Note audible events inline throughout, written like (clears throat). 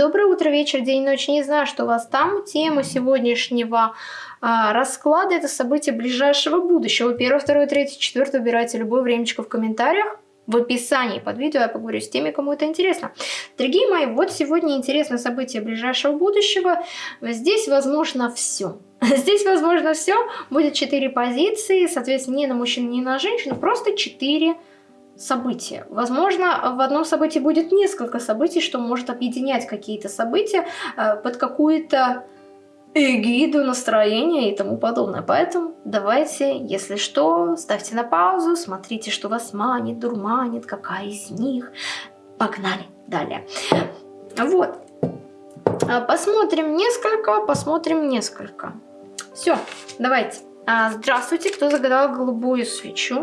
Доброе утро, вечер, день, ночь. Не знаю, что у вас там. Тема сегодняшнего а, расклада – это события ближайшего будущего. Первое, второе, третье, четвертое. Выбирайте любое времечко в комментариях. В описании под видео я поговорю с теми, кому это интересно. Дорогие мои, вот сегодня интересно событие ближайшего будущего. Здесь возможно все. (laughs) Здесь возможно все. Будет четыре позиции, соответственно, не на мужчину, не на женщину, просто четыре позиции события. Возможно, в одном событии будет несколько событий, что может объединять какие-то события э, под какую-то эгиду, настроение и тому подобное. Поэтому давайте, если что, ставьте на паузу, смотрите, что вас манит, дурманит, какая из них. Погнали далее. Вот. А, посмотрим несколько, посмотрим несколько. Все, давайте. А, здравствуйте, кто загадал голубую свечу?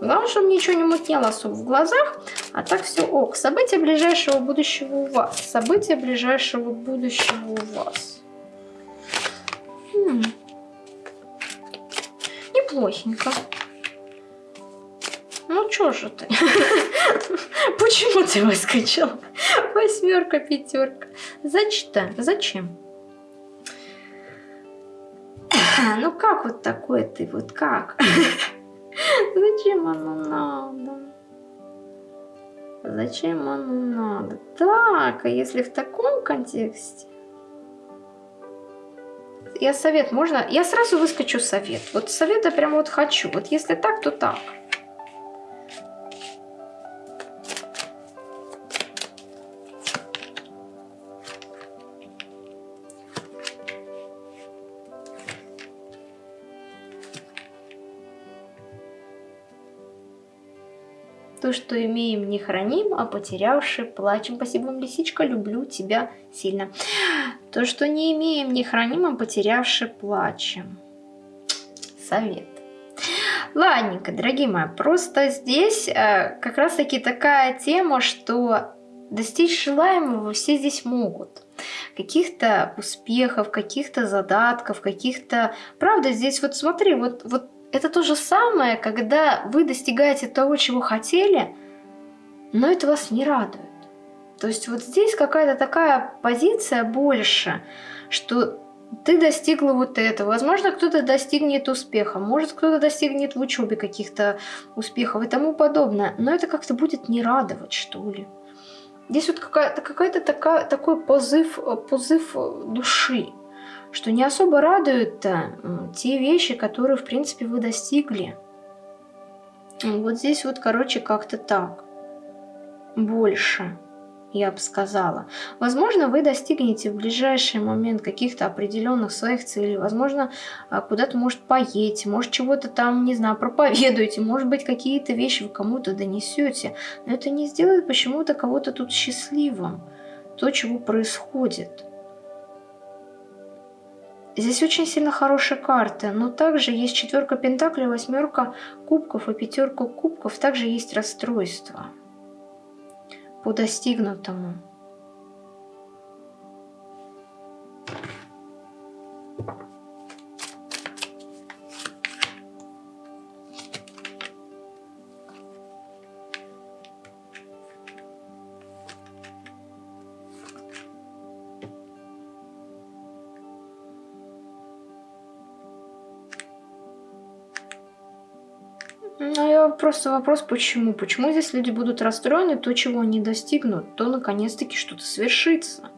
Главное, чтобы ничего не мутнело особо в глазах. А так все ок. События ближайшего будущего у вас. События ближайшего будущего у вас. М -м. Неплохенько. Ну чё же ты? (laughs) Почему ты выскочил? Восьмерка, пятерка. Зачем? Зачем? (clears throat) Ну как вот такой ты? Вот как? (laughs) Зачем оно надо? Зачем оно надо? Так, а если в таком контексте? Я совет можно? Я сразу выскочу совет. Вот совета прям вот хочу. Вот если так, то так. То, что имеем, не храним, а потерявши плачем. Спасибо вам, лисичка, люблю тебя сильно. То, что не имеем, не храним, а потерявши плачем. Совет. Ладненько, дорогие мои, просто здесь э, как раз-таки такая тема, что достичь желаемого все здесь могут. Каких-то успехов, каких-то задатков, каких-то... Правда, здесь вот смотри, вот, вот это то же самое, когда вы достигаете того, чего хотели, но это вас не радует. То есть вот здесь какая-то такая позиция больше, что ты достигла вот этого. Возможно, кто-то достигнет успеха, может, кто-то достигнет в учебе каких-то успехов и тому подобное. Но это как-то будет не радовать, что ли. Здесь вот какая-то какая, такая, такой позыв, позыв души что не особо радуют те вещи, которые, в принципе, вы достигли. Вот здесь вот, короче, как-то так. Больше, я бы сказала. Возможно, вы достигнете в ближайший момент каких-то определенных своих целей. Возможно, а, куда-то, может, поедете, может, чего-то там, не знаю, проповедуете. Может быть, какие-то вещи вы кому-то донесете. Но это не сделает почему-то кого-то тут счастливым. То, чего происходит. Здесь очень сильно хорошие карты, но также есть четверка пентаклей, восьмерка кубков и пятерка кубков. Также есть расстройство по достигнутому. Просто вопрос, почему? Почему здесь люди будут расстроены, то, чего они достигнут, то наконец-таки что-то свершится.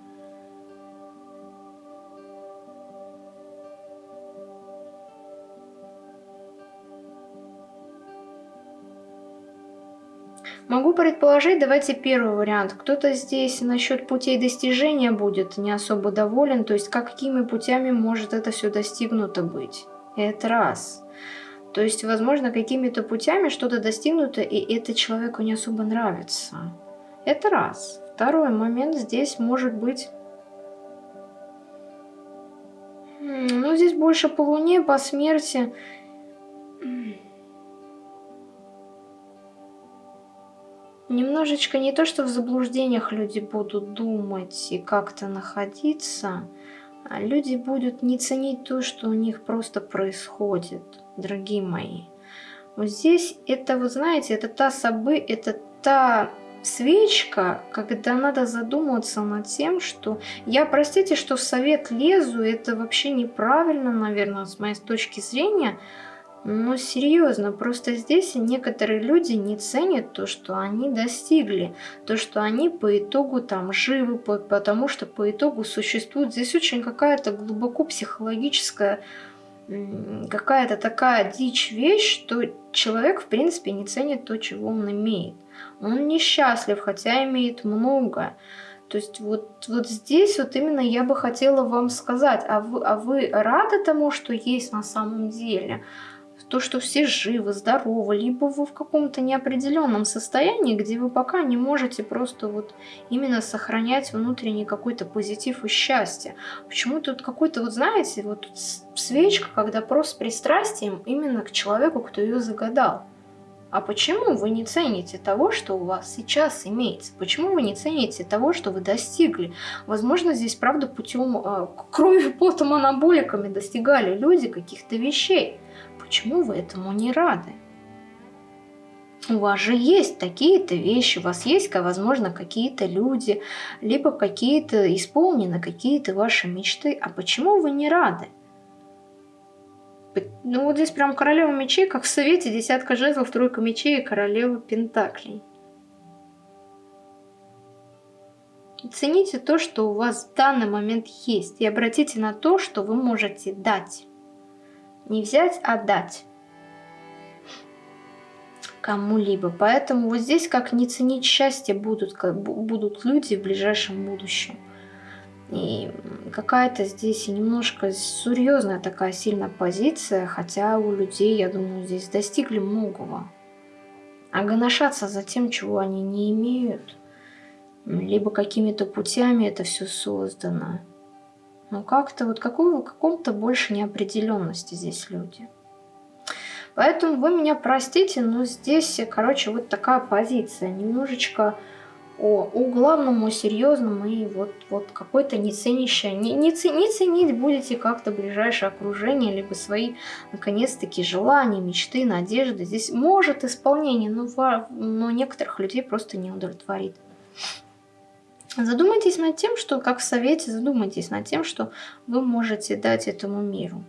Могу предположить, давайте первый вариант. Кто-то здесь насчет путей достижения будет не особо доволен, то есть какими путями может это все достигнуто быть. Это раз. То есть, возможно, какими-то путями что-то достигнуто, и это человеку не особо нравится. Это раз. Второй момент здесь может быть... Ну, здесь больше по луне, по смерти. Немножечко не то, что в заблуждениях люди будут думать и как-то находиться, а люди будут не ценить то, что у них просто происходит, дорогие мои. Вот здесь это, вы знаете, это та собы, это та свечка, когда надо задуматься над тем, что я, простите, что в совет лезу, это вообще неправильно, наверное, с моей точки зрения, но серьезно, просто здесь некоторые люди не ценят то, что они достигли, то, что они по итогу там живы, потому что по итогу существует. Здесь очень какая-то глубоко психологическая какая-то такая дичь вещь, что человек, в принципе, не ценит то, чего он имеет. Он несчастлив, хотя имеет много. То есть вот, вот здесь вот именно я бы хотела вам сказать, а вы, а вы рады тому, что есть на самом деле? То, что все живы, здоровы, либо вы в каком-то неопределенном состоянии, где вы пока не можете просто вот именно сохранять внутренний какой-то позитив и счастье. Почему тут какой-то, вот знаете, вот свечка, когда просто с пристрастием именно к человеку, кто ее загадал. А почему вы не цените того, что у вас сейчас имеется? Почему вы не цените того, что вы достигли? Возможно, здесь, правда, путем э, крови, потом, анаболиками достигали люди каких-то вещей. Почему вы этому не рады? У вас же есть такие-то вещи, у вас есть, возможно, какие-то люди, либо какие-то исполнены какие-то ваши мечты. А почему вы не рады? Ну вот здесь прям королева мечей, как в совете, десятка жезлов, тройка мечей и королева пентаклей. Цените то, что у вас в данный момент есть, и обратите на то, что вы можете дать. Не взять, а дать кому-либо. Поэтому вот здесь как не ценить счастье будут, как, будут люди в ближайшем будущем. И какая-то здесь немножко серьезная такая сильная позиция, хотя у людей, я думаю, здесь достигли многого. А гоношаться за тем, чего они не имеют, либо какими-то путями это все создано – но как-то вот какого, каком-то больше неопределенности здесь люди. Поэтому вы меня простите, но здесь, короче, вот такая позиция. Немножечко о, о главном, о серьезном и вот, вот какой-то не. Не, не, не ценить будете как-то ближайшее окружение, либо свои, наконец-таки, желания, мечты, надежды. Здесь может исполнение, но, но некоторых людей просто не удовлетворит. Задумайтесь над тем, что, как в совете, задумайтесь над тем, что вы можете дать этому миру.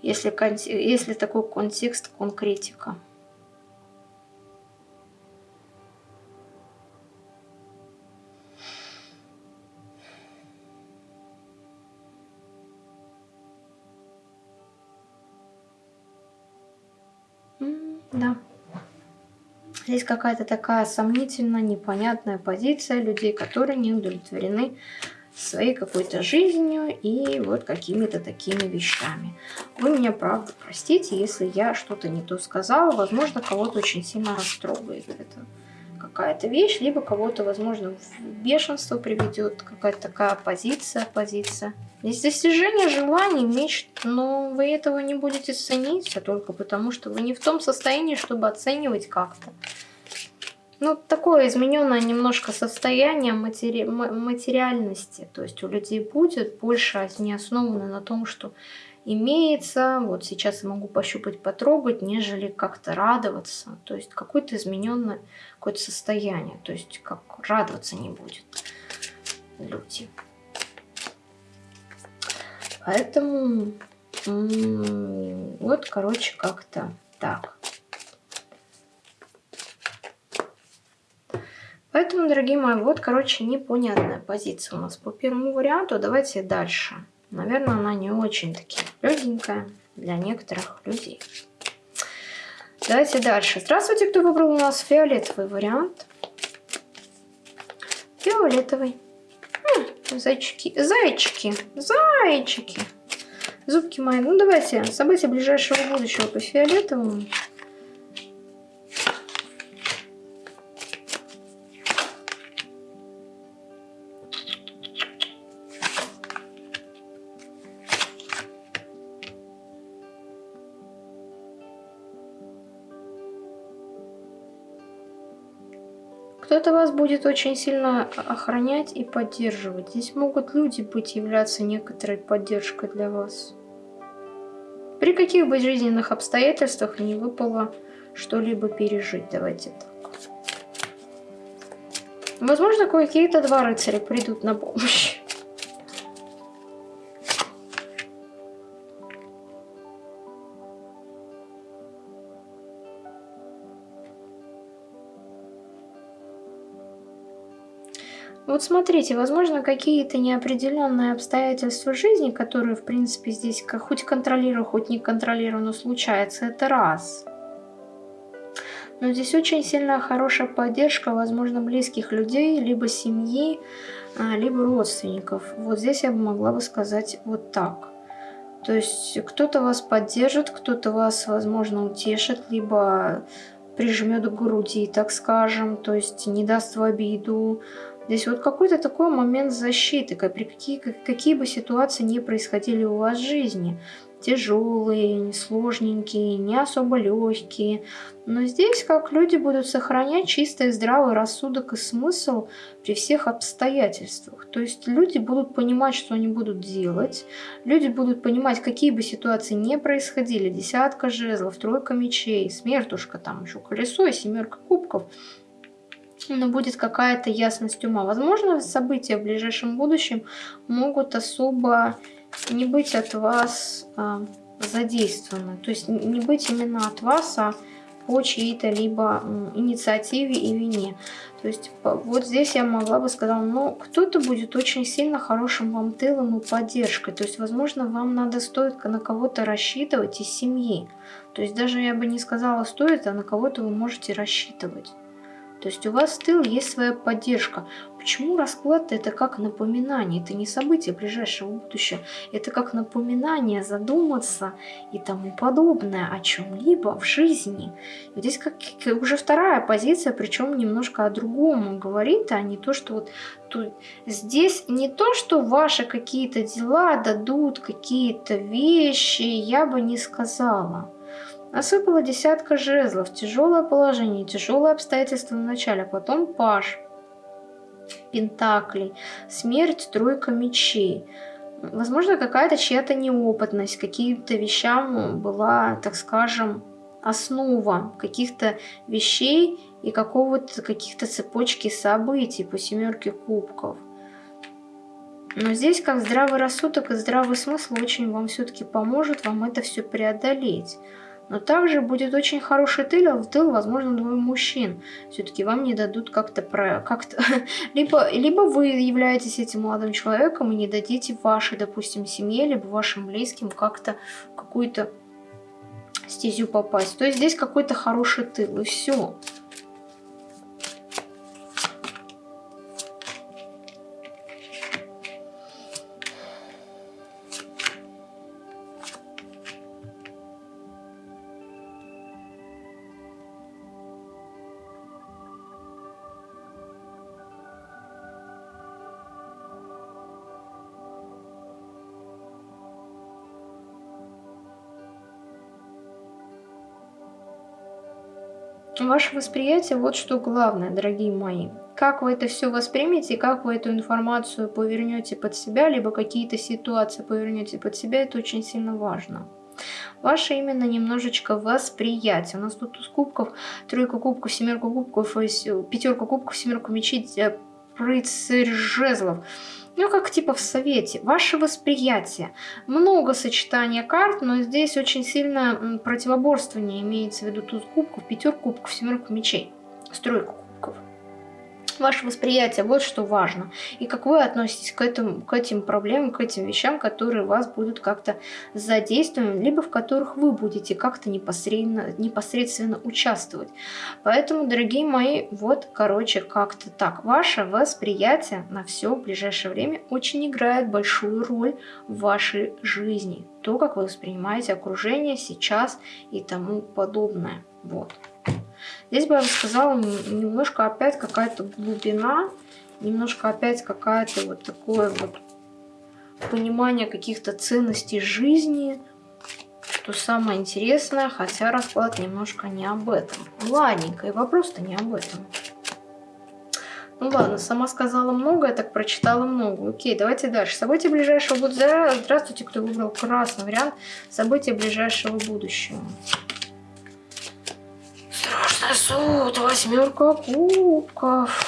Если, если такой контекст, конкретика. Какая-то такая сомнительная, непонятная позиция людей, которые не удовлетворены своей какой-то жизнью и вот какими-то такими вещами. Вы меня, правда, простите, если я что-то не то сказала. Возможно, кого-то очень сильно растрогает это какая-то вещь, либо кого-то, возможно, в бешенство приведет какая-то такая позиция, позиция. Здесь достижение желаний, мечт, но вы этого не будете ценить, а только потому, что вы не в том состоянии, чтобы оценивать как-то. Ну, такое измененное немножко состояние матери... материальности. То есть у людей будет больше не основано на том, что имеется, вот сейчас я могу пощупать, потрогать, нежели как-то радоваться. То есть какое-то измененное какое-то состояние. То есть как радоваться не будет люди. Поэтому вот, короче, как-то так. Поэтому, дорогие мои, вот, короче, непонятная позиция у нас по первому варианту. Давайте дальше. Наверное, она не очень-таки легенькая для некоторых людей. Давайте дальше. Здравствуйте, кто выбрал у нас фиолетовый вариант. Фиолетовый. Зайчики, зайчики, зайчики. Зубки мои. Ну, давайте события ближайшего будущего по фиолетовому. Будет очень сильно охранять и поддерживать. Здесь могут люди быть являться некоторой поддержкой для вас. При каких бы жизненных обстоятельствах не выпало что-либо пережить. Давайте так. Возможно, какие-то два рыцаря придут на помощь. Вот смотрите, возможно, какие-то неопределенные обстоятельства жизни, которые, в принципе, здесь хоть контролирую, хоть не контролирую, но случается, это раз. Но здесь очень сильная хорошая поддержка, возможно, близких людей, либо семьи, а, либо родственников. Вот здесь я бы могла бы сказать вот так. То есть кто-то вас поддержит, кто-то вас, возможно, утешит, либо прижмет к груди, так скажем, то есть не даст в обиду, Здесь вот какой-то такой момент защиты, как при какие, какие бы ситуации не происходили у вас в жизни. Тяжелые, сложненькие, не особо легкие. Но здесь как люди будут сохранять чистый здравый рассудок и смысл при всех обстоятельствах. То есть люди будут понимать, что они будут делать. Люди будут понимать, какие бы ситуации не происходили. Десятка жезлов, тройка мечей, смертушка, там еще колесо и семерка кубков – но будет какая-то ясность ума. Возможно, события в ближайшем будущем могут особо не быть от вас а, задействованы. То есть не быть именно от вас, а по чьей-то либо инициативе и вине. То есть вот здесь я могла бы сказать, ну кто-то будет очень сильно хорошим вам тылом и поддержкой. То есть возможно вам надо стоит на кого-то рассчитывать из семьи. То есть даже я бы не сказала стоит, а на кого-то вы можете рассчитывать. То есть у вас в тыл есть своя поддержка. Почему расклад это как напоминание? Это не событие ближайшего будущего. Это как напоминание задуматься и тому подобное о чем-либо в жизни. И здесь как уже вторая позиция, причем немножко о другом говорит, а не то, что вот тут, здесь не то, что ваши какие-то дела дадут какие-то вещи, я бы не сказала. Насыпала десятка жезлов, тяжелое положение, тяжелые обстоятельства в начале, а потом паш, пентаклей, смерть, тройка мечей. Возможно, какая-то чья-то неопытность, каким-то вещам была, так скажем, основа каких-то вещей и какого-то каких-то цепочки событий по семерке кубков. Но здесь как здравый рассудок и здравый смысл очень вам все-таки поможет вам это все преодолеть. Но также будет очень хороший тыл, в тыл, возможно, двое мужчин. Все-таки вам не дадут как-то про... Как (laughs) либо, либо вы являетесь этим молодым человеком и не дадите вашей, допустим, семье, либо вашим близким как-то какую-то стезю попасть. То есть здесь какой-то хороший тыл, и все. Ваше восприятие, вот что главное, дорогие мои. Как вы это все воспримете, как вы эту информацию повернете под себя, либо какие-то ситуации повернете под себя, это очень сильно важно. Ваше именно немножечко восприятие. У нас тут туз кубков, тройка кубков, семерка кубков, пятерка кубков, семерка мечей, э, рыцарь жезлов. Ну, как типа в совете. Ваше восприятие. Много сочетания карт, но здесь очень сильно противоборствование имеется в виду туз кубков, пятер кубков, семерку мечей, стройку ваше восприятие, вот что важно. И как вы относитесь к, этому, к этим проблемам, к этим вещам, которые вас будут как-то задействованы, либо в которых вы будете как-то непосредственно, непосредственно участвовать. Поэтому, дорогие мои, вот, короче, как-то так. Ваше восприятие на все ближайшее время очень играет большую роль в вашей жизни. То, как вы воспринимаете окружение сейчас и тому подобное. Вот. Здесь бы я бы сказала, немножко опять какая-то глубина, немножко опять какая-то вот такое вот понимание каких-то ценностей жизни, что самое интересное, хотя расклад немножко не об этом. Ладненько, и вопрос-то не об этом. Ну ладно, сама сказала много, я так прочитала много. Окей, давайте дальше. События ближайшего будущего. Здравствуйте, кто выбрал красный вариант. События ближайшего будущего суд, восьмерка кубков.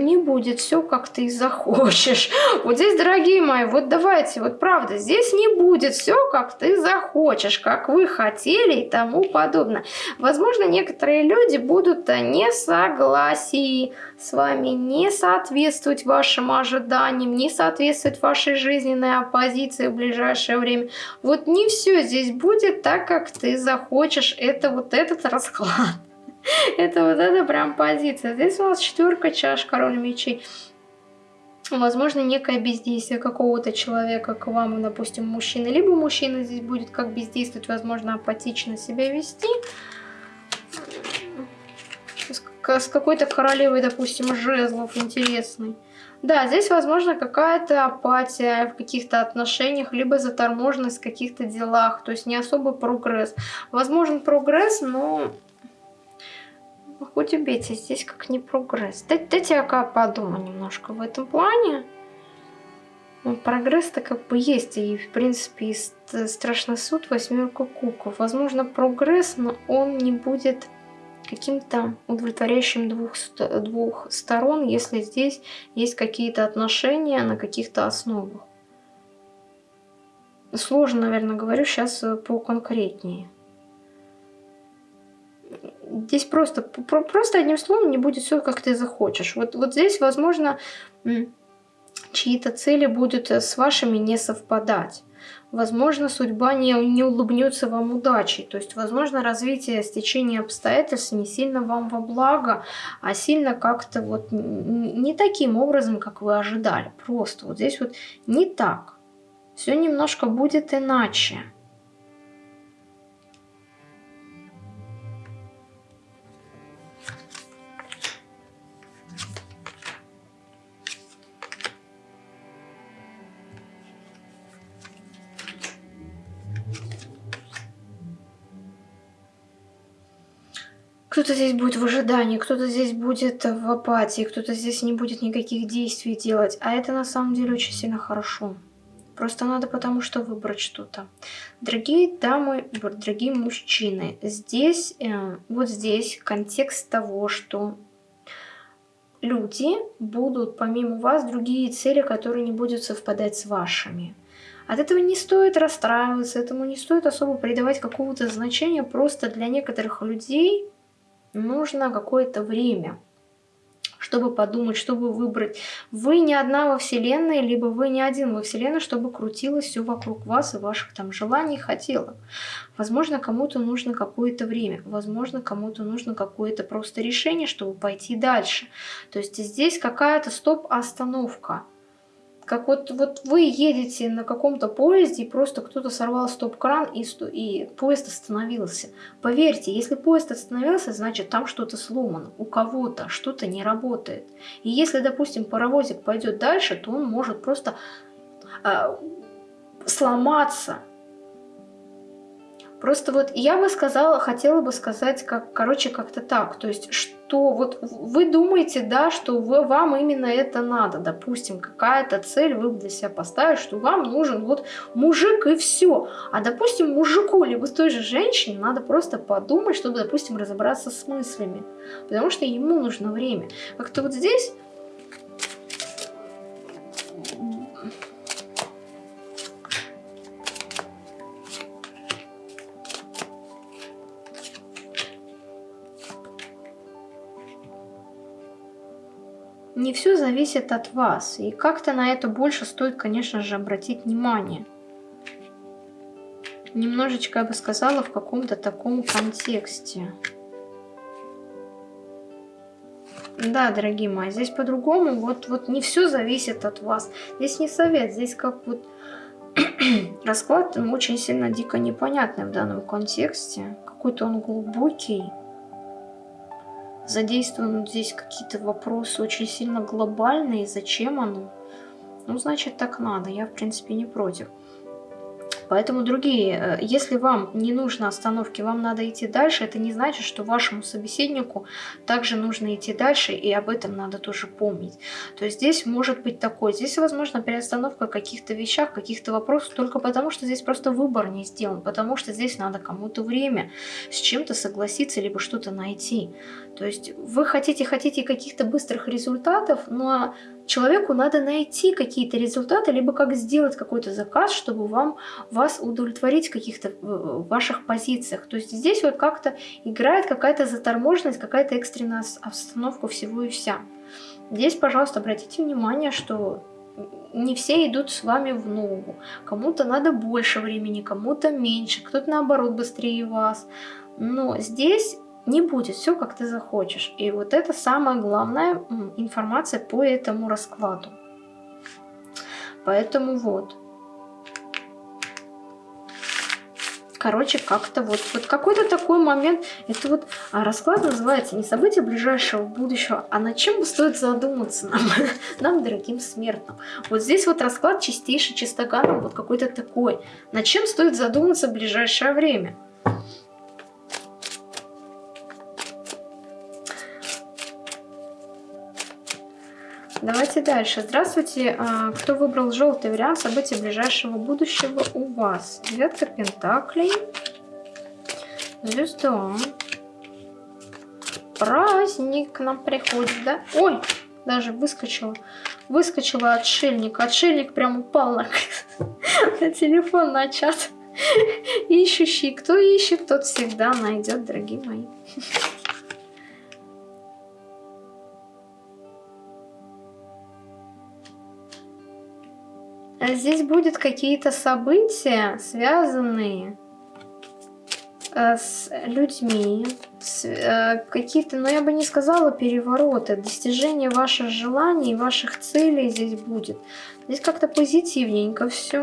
Не будет все, как ты захочешь. (laughs) Вот здесь, дорогие мои, вот давайте, вот правда, здесь не будет все, как ты захочешь, как вы хотели и тому подобное. Возможно, некоторые люди будут не согласии с вами, не соответствовать вашим ожиданиям, не соответствовать вашей жизненной оппозиции в ближайшее время. Вот не все здесь будет так, как ты захочешь. Это вот этот расклад. (laughs) Это вот это прям позиция. Здесь у нас четверка чаш, король мечей. Возможно, некое бездействие какого-то человека к вам, допустим, мужчины. Либо мужчина здесь будет как бездействовать, возможно, апатично себя вести. С какой-то королевой, допустим, жезлов интересный. Да, здесь, возможно, какая-то апатия в каких-то отношениях, либо заторможенность в каких-то делах, то есть не особый прогресс. Возможен прогресс, но хоть убейте, здесь как не прогресс. Дайте, дайте я подумаю немножко в этом плане. Ну, Прогресс-то как бы есть, и в принципе и страшный суд, восьмерка кубков. Возможно, прогресс, но он не будет каким-то удовлетворяющим двух, двух сторон, если здесь есть какие-то отношения на каких-то основах. Сложно, наверное, говорю сейчас э, поконкретнее здесь просто, просто одним словом не будет все, как ты захочешь. Вот, вот здесь, возможно, чьи-то цели будут э, с вашими не совпадать. Возможно, судьба не, не улыбнется вам удачей. То есть, возможно, развитие стечения обстоятельств не сильно вам во благо, а сильно как-то вот не таким образом, как вы ожидали. Просто вот здесь вот не так. Все немножко будет иначе. Кто-то здесь будет в ожидании, кто-то здесь будет в апатии, кто-то здесь не будет никаких действий делать. А это на самом деле очень сильно хорошо. Просто надо потому что выбрать что-то. Дорогие дамы, дорогие мужчины, здесь, э, вот здесь контекст того, что люди будут помимо вас другие цели, которые не будут совпадать с вашими. От этого не стоит расстраиваться, этому не стоит особо придавать какого-то значения. Просто для некоторых людей нужно какое-то время, чтобы подумать, чтобы выбрать. Вы не одна во Вселенной, либо вы не один во Вселенной, чтобы крутилось все вокруг вас и ваших там желаний хотелок. Возможно, кому-то нужно какое-то время, возможно, кому-то нужно какое-то просто решение, чтобы пойти дальше. То есть здесь какая-то стоп-остановка как вот, вот вы едете на каком-то поезде, и просто кто-то сорвал стоп-кран, и, и поезд остановился. Поверьте, если поезд остановился, значит там что-то сломано, у кого-то что-то не работает. И если, допустим, паровозик пойдет дальше, то он может просто э, сломаться, Просто вот я бы сказала, хотела бы сказать, как, короче, как-то так. То есть, что вот вы думаете, да, что вы, вам именно это надо. Допустим, какая-то цель вы для себя поставили, что вам нужен вот мужик и все. А, допустим, мужику, либо той же женщине надо просто подумать, чтобы, допустим, разобраться с мыслями. Потому что ему нужно время. Как-то вот здесь не все зависит от вас. И как-то на это больше стоит, конечно же, обратить внимание. Немножечко, я бы сказала, в каком-то таком контексте. Да, дорогие мои, здесь по-другому. Вот, вот не все зависит от вас. Здесь не совет, здесь как вот (clears throat) расклад очень сильно дико непонятный в данном контексте. Какой-то он глубокий задействованы здесь какие-то вопросы очень сильно глобальные, зачем оно? Ну, значит, так надо, я, в принципе, не против. Поэтому, другие, э, если вам не нужно остановки, вам надо идти дальше, это не значит, что вашему собеседнику также нужно идти дальше, и об этом надо тоже помнить. То есть здесь может быть такое, здесь, возможно, переостановка каких-то вещах, каких-то вопросов, только потому, что здесь просто выбор не сделан, потому что здесь надо кому-то время с чем-то согласиться, либо что-то найти. То есть вы хотите, хотите каких-то быстрых результатов, но человеку надо найти какие-то результаты, либо как сделать какой-то заказ, чтобы вам, вас удовлетворить в каких-то ваших позициях. То есть здесь вот как-то играет какая-то заторможенность, какая-то экстренная обстановка всего и вся. Здесь, пожалуйста, обратите внимание, что не все идут с вами в ногу. Кому-то надо больше времени, кому-то меньше, кто-то наоборот быстрее вас. Но здесь не будет все, как ты захочешь. И вот это самая главная информация по этому раскладу. Поэтому вот. Короче, как-то вот, вот какой-то такой момент, это вот а расклад называется не события ближайшего будущего, а над чем стоит задуматься нам, (laughs) нам, дорогим смертным. Вот здесь вот расклад чистейший, чистоганом, вот какой-то такой. Над чем стоит задуматься в ближайшее время. Давайте дальше. Здравствуйте. А, кто выбрал желтый вариант событий ближайшего будущего у вас? Девятка Пентаклей. Звезда. Праздник к нам приходит, да? Ой, даже выскочила. Выскочила отшельник. Отшельник прям упал на, (laughs) на телефон, на чат. (laughs) Ищущий. Кто ищет, тот всегда найдет, дорогие мои. (laughs) здесь будут какие-то события, связанные э, с людьми, э, какие-то, но я бы не сказала перевороты, достижение ваших желаний, ваших целей здесь будет. Здесь как-то позитивненько все.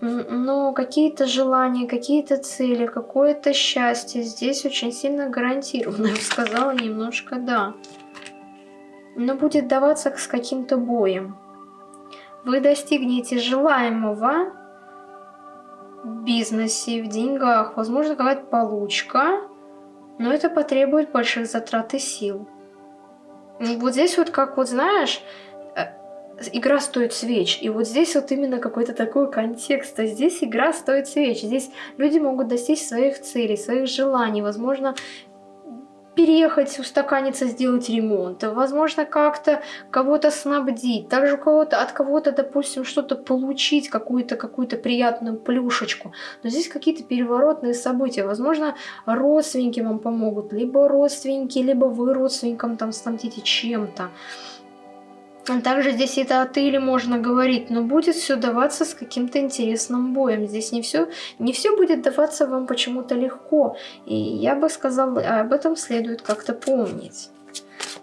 Но какие-то желания, какие-то цели, какое-то счастье здесь очень сильно гарантировано. Я бы сказала немножко да. Но будет даваться с каким-то боем вы достигнете желаемого в бизнесе, в деньгах, возможно, какая-то получка, но это потребует больших затрат и сил. Вот здесь вот, как вот знаешь, э, игра стоит свеч. И вот здесь вот именно какой-то такой контекст. А здесь игра стоит свеч. Здесь люди могут достичь своих целей, своих желаний. Возможно, переехать, устаканиться, сделать ремонт, возможно, как-то кого-то снабдить, также кого-то, от кого-то, допустим, что-то получить, какую-то какую-то приятную плюшечку. Но здесь какие-то переворотные события. Возможно, родственники вам помогут, либо родственники, либо вы родственникам там снабдите чем-то. Также здесь это от или можно говорить, но будет все даваться с каким-то интересным боем. Здесь не все, не все будет даваться вам почему-то легко. И я бы сказала, об этом следует как-то помнить.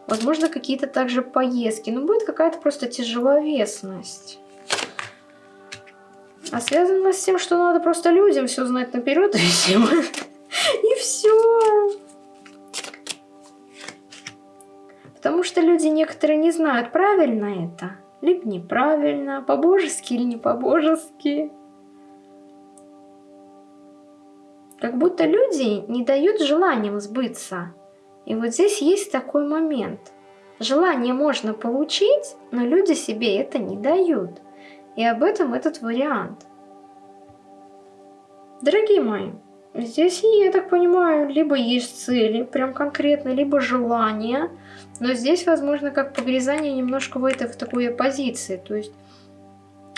Возможно, какие-то также поездки, но будет какая-то просто тяжеловесность. А связано с тем, что надо просто людям все знать наперед (laughs) и все. И все. Потому что люди некоторые не знают, правильно это, либо неправильно, по-божески или не по-божески. Как будто люди не дают желаниям сбыться. И вот здесь есть такой момент. Желание можно получить, но люди себе это не дают. И об этом этот вариант. Дорогие мои, здесь, я так понимаю, либо есть цели, прям конкретно, либо желание – но здесь, возможно, как погрязание немножко в этой в такой оппозиции. То есть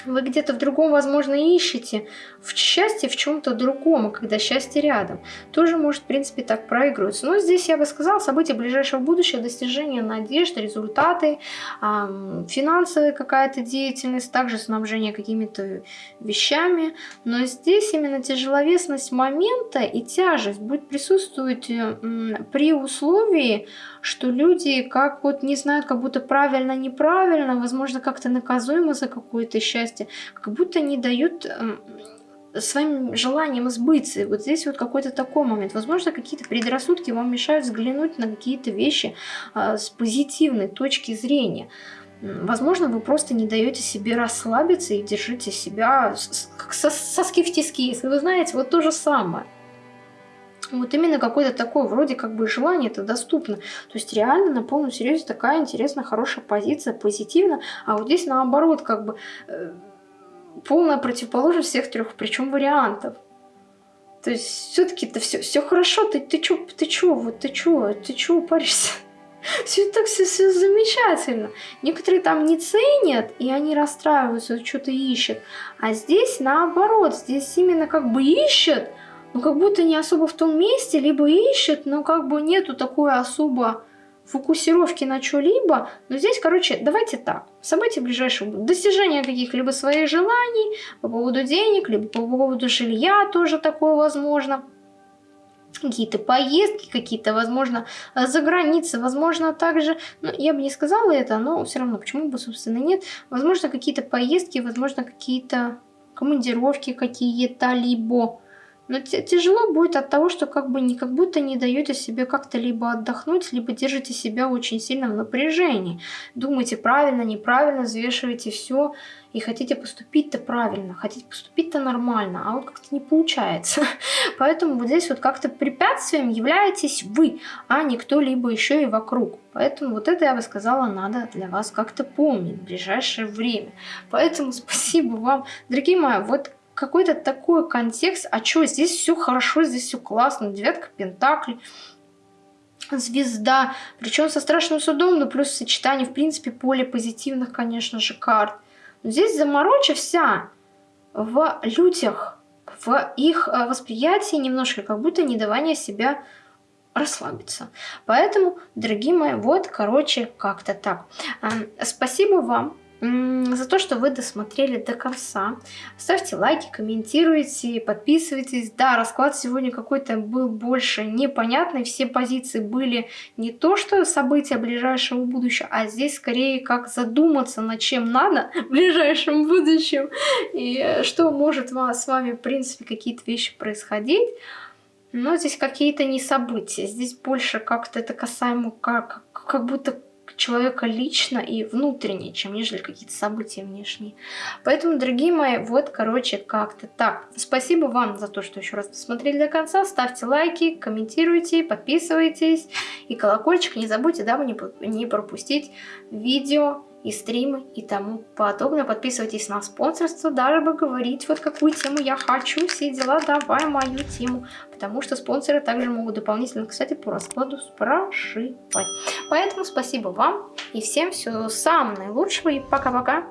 вы где-то в другом, возможно, ищете в счастье в чем-то другом, когда счастье рядом. Тоже может, в принципе, так проигрываться. Но здесь, я бы сказала, события ближайшего будущего, достижение надежд, результаты, финансовая какая-то деятельность, также снабжение какими-то вещами. Но здесь именно тяжеловесность момента и тяжесть будет присутствовать при условии, что люди как вот не знают, как будто правильно, неправильно, возможно, как-то наказуемо за какое-то счастье, как будто не дают эм, своим желанием сбыться. Вот здесь вот какой-то такой момент. Возможно, какие-то предрассудки вам мешают взглянуть на какие-то вещи а, с позитивной точки зрения. Возможно, вы просто не даете себе расслабиться и держите себя как соски в тиски, если вы знаете, вот то же самое. Вот именно какое-то такое вроде как бы желание это доступно. То есть реально на полном серьезе такая интересная, хорошая позиция, позитивно. А вот здесь наоборот как бы э, полная противоположность всех трех, причем вариантов. То есть все-таки это все, все хорошо, ты, ты чё, ты чё, вот ты чё, ты чё паришься? (laughs) Все так все, все замечательно. Некоторые там не ценят, и они расстраиваются, что-то ищут. А здесь наоборот, здесь именно как бы ищут, но как будто не особо в том месте, либо ищут, но как бы нету такой особо фокусировки на что-либо. Но здесь, короче, давайте так. События ближайшего достижения каких-либо своих желаний по поводу денег, либо по поводу жилья тоже такое возможно какие-то поездки, какие-то, возможно, за границей, возможно, также, ну, я бы не сказала это, но все равно, почему бы, собственно, нет, возможно, какие-то поездки, возможно, какие-то командировки какие-то, либо но тяжело будет от того, что как бы не как будто не даете себе как-то либо отдохнуть, либо держите себя очень сильно в напряжении. Думаете правильно, неправильно, взвешиваете все и хотите поступить-то правильно, хотите поступить-то нормально, а вот как-то не получается. (laughs) Поэтому вот здесь вот как-то препятствием являетесь вы, а не кто-либо еще и вокруг. Поэтому вот это, я бы сказала, надо для вас как-то помнить в ближайшее время. Поэтому (laughs) спасибо вам, дорогие мои, вот какой-то такой контекст, а что, здесь все хорошо, здесь все классно, девятка пентаклей, звезда, причем со страшным судом, но плюс сочетание, в принципе, поле позитивных, конечно же, карт. Но здесь замороча вся в людях, в их э, восприятии немножко, как будто недавание себя расслабиться. Поэтому, дорогие мои, вот, короче, как-то так. Спасибо вам за то, что вы досмотрели до конца. Ставьте лайки, комментируйте, подписывайтесь. Да, расклад сегодня какой-то был больше непонятный. Все позиции были не то, что события ближайшего будущего, а здесь скорее как задуматься, над чем надо (laughs) в ближайшем будущем. И что может с вами, в принципе, какие-то вещи происходить. Но здесь какие-то не события. Здесь больше как-то это касаемо как, как будто человека лично и внутренне, чем нежели какие-то события внешние. Поэтому, дорогие мои, вот, короче, как-то так. Спасибо вам за то, что еще раз посмотрели до конца. Ставьте лайки, комментируйте, подписывайтесь. И колокольчик не забудьте, дабы не пропустить видео и стримы и тому подобное. Подписывайтесь на спонсорство, даже бы говорить, вот какую тему я хочу, все дела, давай мою тему. Потому что спонсоры также могут дополнительно, кстати, по раскладу спрашивать. Поэтому спасибо вам и всем всего самого наилучшего и пока-пока.